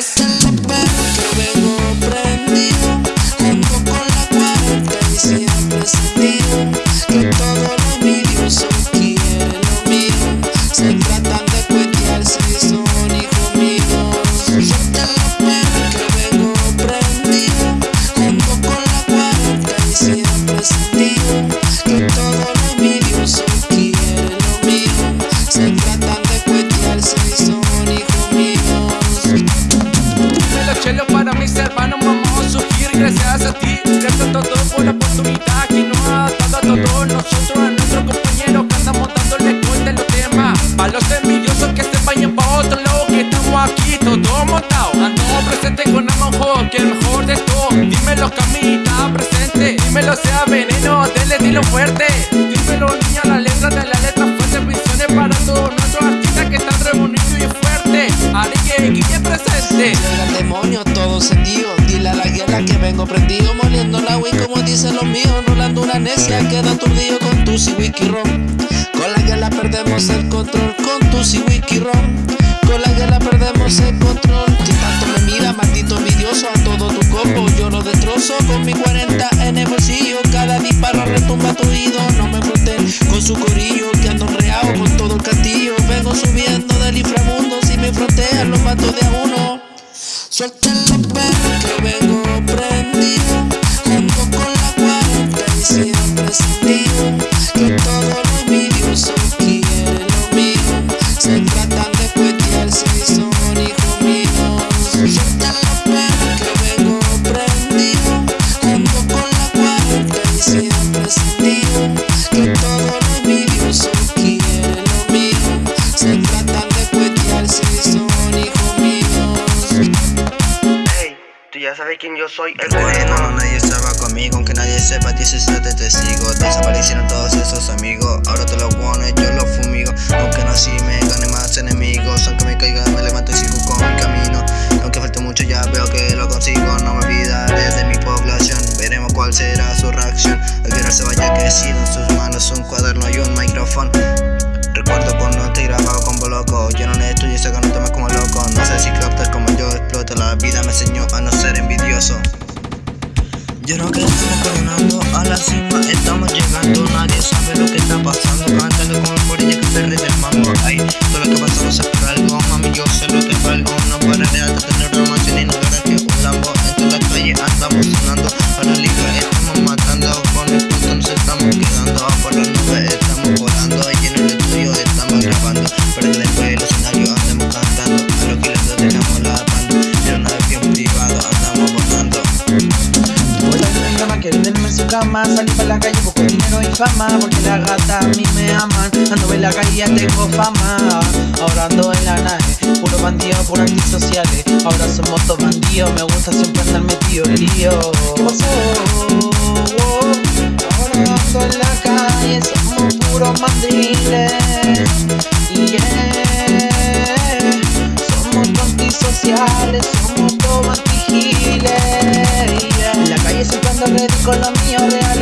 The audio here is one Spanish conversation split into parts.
just cielo para mis hermanos vamos a surgir gracias a ti. Gracias a todos por la oportunidad que nos ha dado a todos nosotros A nuestros compañeros que andamos dándole cuenta en los temas. A los envidiosos que se vayan pa' otro lado que estamos aquí todos montados. Ando presente con amor que el mejor de todo. Dímelo camita presente, dímelo sea veneno, dele dilo fuerte. Dímelo niña la letra de la letra fuerte. Visiones para todos nuestros artistas que están re y fuerte Haré que presente. Dile a la guerra que vengo prendido, moliendo la Wii como dicen los míos. Rolando una necia, queda aturdido con tu si wiki rom. Con la guerra perdemos el control, con tu si wiki rom. Con la guerra perdemos el control. Si tanto me mira, maldito envidioso, a todo tu combo yo lo destrozo. Con mi 40 en el bolsillo, cada disparo retumba tu oído. No me froten con su corillo, que ando reado con todo el castillo. Vengo subiendo del inframundo, si me frontean los mato de a uno. Suelten los perros que vengo soy, el veneno. cuando nadie estaba conmigo, aunque nadie sepa, dices yo te testigo Desaparecieron todos esos amigos, ahora te los bueno, yo los fumigo. Aunque no así me gane más enemigos, aunque me caiga me levanto y sigo con mi camino. Aunque falte mucho ya veo que lo consigo, no me olvidaré de mi población. Veremos cuál será su reacción, al que se vaya crecido en sus manos un cuaderno y un micrófono Yo no estudio ese no tomas como loco. No sé si captas como yo exploto La vida me enseñó a no ser envidioso. Yo creo que estamos coronando dinero y fama Porque la gata a mí me aman. Ando en la calle, ya tengo fama. Ahora ando en la nave Puro bandido, puro antisociales Ahora somos todos bandidos Me gusta siempre andar metido en lío. Ahora ando en la calle Somos puros mandriles yeah. Somos antisociales Somos todos antigiles. En la calle siempre ando ready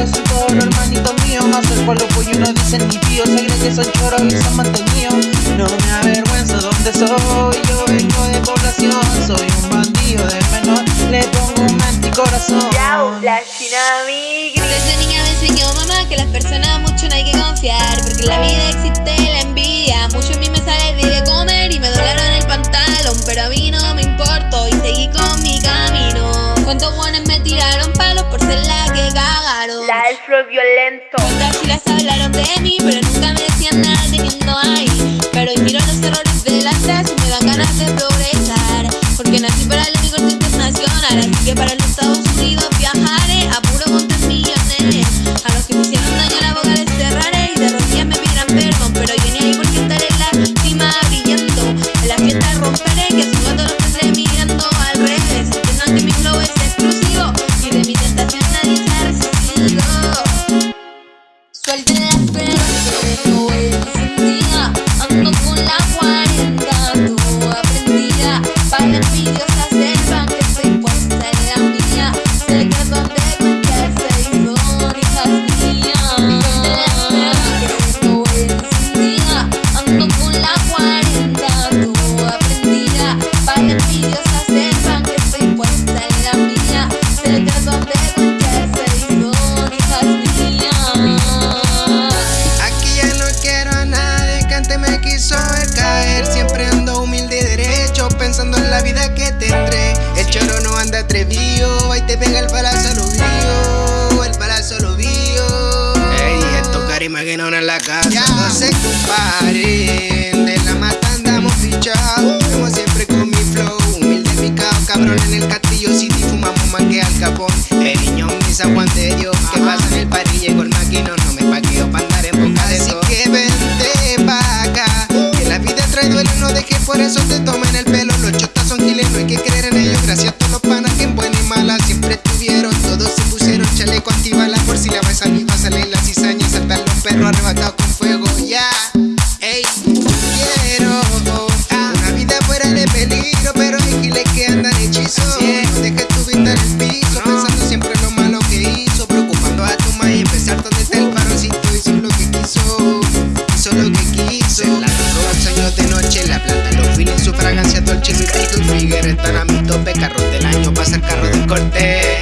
son todos los hermanitos míos Más el pueblo pollo no dicen ni tío Se creen que son choros y son mantenidos No me avergüenzo donde soy Yo vengo de población Soy un bandido de menor Le pongo un anticorazón. Yao, la china. Desde niña me enseñó mamá que las personas mucho no hay que confiar Porque en la vida existe la envidia Mucho a mí me sale de comer y me doblaron el pantalón Pero a mí no me importó y seguí con mi camino. Cuántos buenos me tiraron palos por ser la que cagaron La del flow violento. Cuántas giras hablaron de mí pero nunca me la casa Ya no se comparen, de la mata andamos fichados Como siempre con mi flow, humilde mi cao Cabrón en el castillo si fumamos más que al capón. El niño misa Juan de Dios Que pasa en el parrilla y con maquino No me paqueo pa' andar en boca de Así que vente pa' acá Que la vida trae duelo no dejes por eso te tomen el Y tus figueres están a mi tope. Del año, pasa el carro de corte.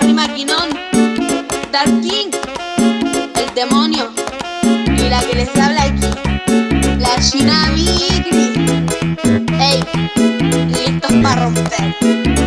Barry Maquinón, Dark King, el demonio y la que les habla aquí, la Tsunami Igris. Hey, listos para romper.